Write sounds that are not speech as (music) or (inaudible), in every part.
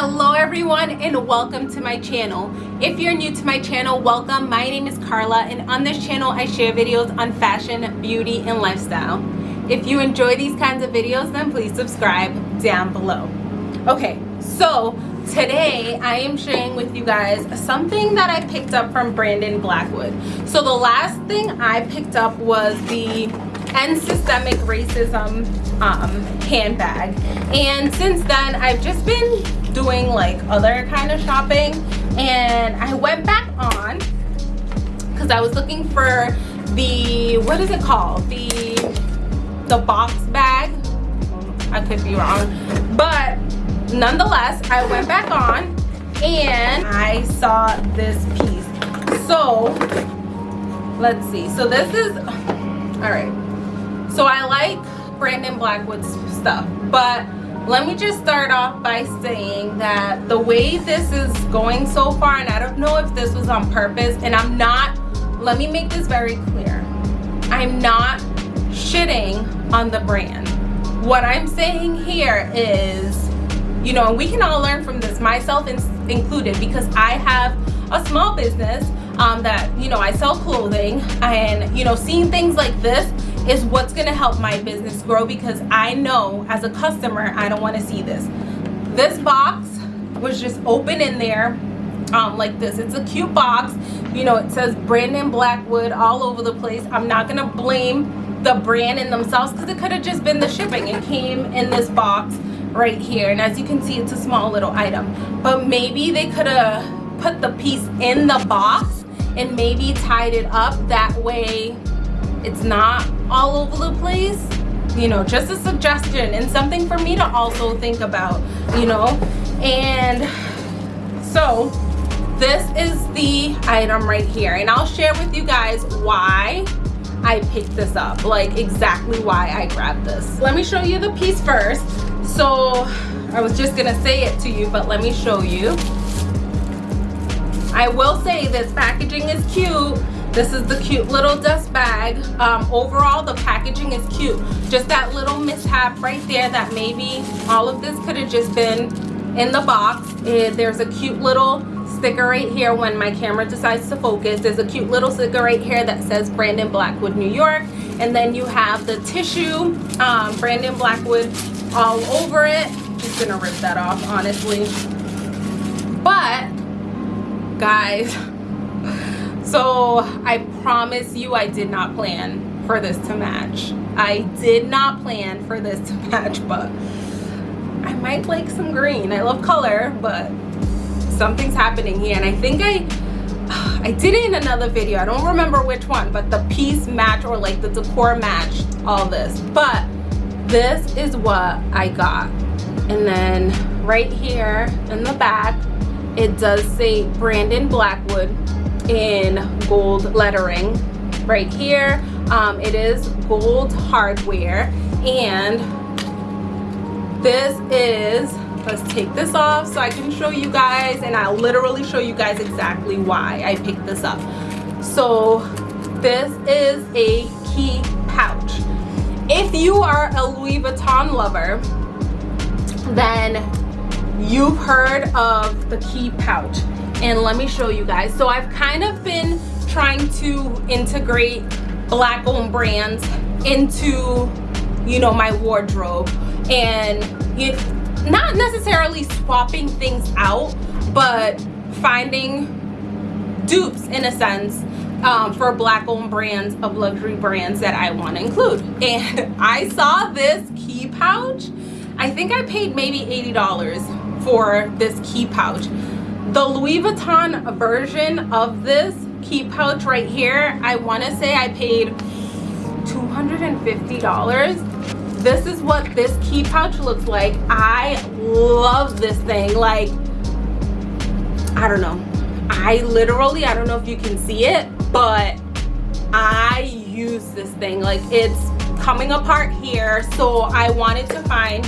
hello everyone and welcome to my channel. If you're new to my channel welcome. My name is Carla and on this channel I share videos on fashion beauty and lifestyle. If you enjoy these kinds of videos then please subscribe down below. Okay so today I am sharing with you guys something that I picked up from Brandon Blackwood. So the last thing I picked up was the end systemic racism um, handbag. And since then I've just been doing like other kind of shopping. And I went back on because I was looking for the what is it called? The the box bag. I could be wrong. But nonetheless I went back on and I saw this piece. So let's see. So this is all right so I like Brandon Blackwood's stuff but let me just start off by saying that the way this is going so far and I don't know if this was on purpose and I'm not let me make this very clear. I'm not shitting on the brand. What I'm saying here is you know we can all learn from this myself included because I have a small business um, that you know I sell clothing and you know seeing things like this is what's going to help my business grow because I know as a customer I don't want to see this. This box was just open in there um, like this. It's a cute box. You know it says Brandon Blackwood all over the place. I'm not gonna blame the brand in themselves because it could have just been the shipping. It came in this box right here and as you can see it's a small little item. But maybe they could have put the piece in the box and maybe tied it up that way it's not all over the place. You know just a suggestion and something for me to also think about you know? And so this is the item right here. And I'll share with you guys why I picked this up like exactly why I grabbed this. Let me show you the piece first. So I was just gonna say it to you but let me show you. I will say this packaging is cute this is the cute little dust bag. Um, overall the packaging is cute. Just that little mishap right there that maybe all of this could have just been in the box. And there's a cute little sticker right here when my camera decides to focus. There's a cute little sticker right here that says Brandon Blackwood New York. And then you have the tissue um, Brandon Blackwood all over it. Just gonna rip that off honestly. But guys so I promise you I did not plan for this to match. I did not plan for this to (laughs) match, but I might like some green. I love color, but something's happening here. And I think I, (sighs) I did it in another video. I don't remember which one, but the piece match or like the decor matched all this. But this is what I got. And then right here in the back, it does say Brandon Blackwood in gold lettering right here. Um, it is gold hardware. And this is let's take this off so I can show you guys. And I'll literally show you guys exactly why I picked this up. So this is a key pouch. If you are a Louis Vuitton lover then you've heard of the key pouch and let me show you guys. So i've kind of been trying to integrate black owned brands into you know my wardrobe. And it, not necessarily swapping things out but finding dupes in a sense um, for black owned brands of luxury brands that I want to include. (laughs) And I saw this key pouch. I think I paid maybe $80 for this key pouch the Louis Vuitton version of this key pouch right here I want to say I paid $250 this is what this key pouch looks like. I love this thing. Like I don't know. I literally I don't know if you can see it but I use this thing. Like it's coming apart here so I wanted to find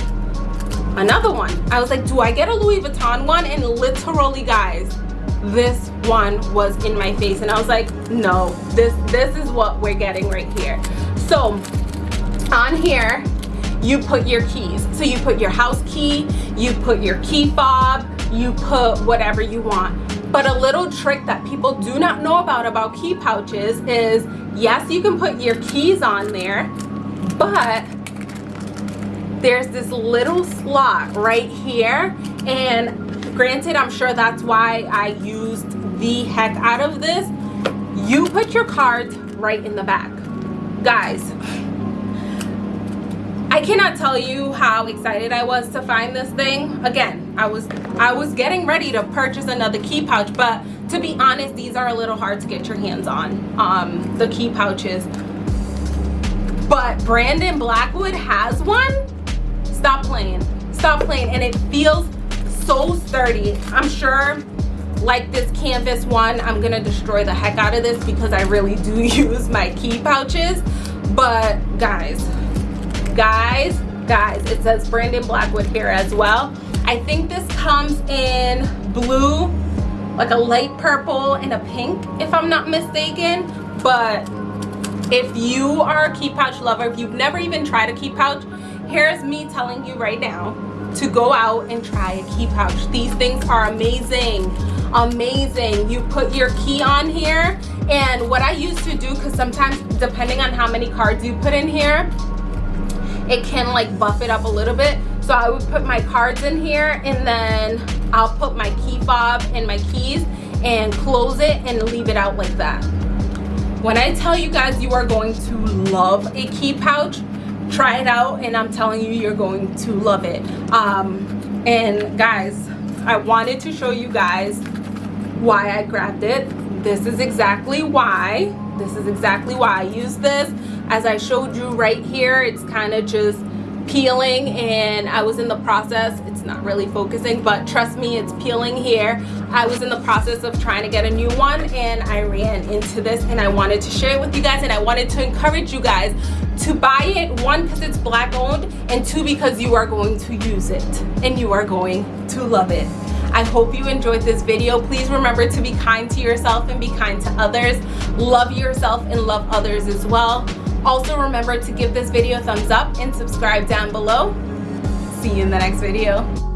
another one i was like do i get a louis vuitton one and literally guys this one was in my face and i was like no this this is what we're getting right here so on here you put your keys. So you put your house key, you put your key fob, you put whatever you want. But a little trick that people do not know about about key pouches is, yes, you can put your keys on there, but there's this little slot right here. And granted, I'm sure that's why I used the heck out of this. You put your cards right in the back. Guys, I cannot tell you how excited I was to find this thing. Again, I was I was getting ready to purchase another key pouch, but to be honest, these are a little hard to get your hands on, um, the key pouches. But Brandon Blackwood has one. Stop playing. Stop playing. And it feels so sturdy. I'm sure like this canvas one, I'm gonna destroy the heck out of this because I really do (laughs) use my key pouches. But guys, guys guys it says brandon blackwood here as well i think this comes in blue like a light purple and a pink if i'm not mistaken but if you are a key pouch lover if you've never even tried a key pouch here's me telling you right now to go out and try a key pouch. These things are amazing amazing. You put your key on here and what i used to do because sometimes depending on how many cards you put in here it can like buff it up a little bit. So i would put my cards in here and then i'll put my key fob and my keys and close it and leave it out like that. When i tell you guys you are going to love a key pouch try it out and i'm telling you you're going to love it. Um and guys i wanted to show you guys why i grabbed it. This is exactly why this is exactly why i use this. As I showed you right here it's kind of just peeling and I was in the process it's not really focusing but trust me it's peeling here I was in the process of trying to get a new one and I ran into this and I wanted to share it with you guys and I wanted to encourage you guys to buy it one because it's black owned and two because you are going to use it and you are going to love it I hope you enjoyed this video. Please remember to be kind to yourself and be kind to others. Love yourself and love others as well. Also remember to give this video a thumbs up and subscribe down below. See you in the next video.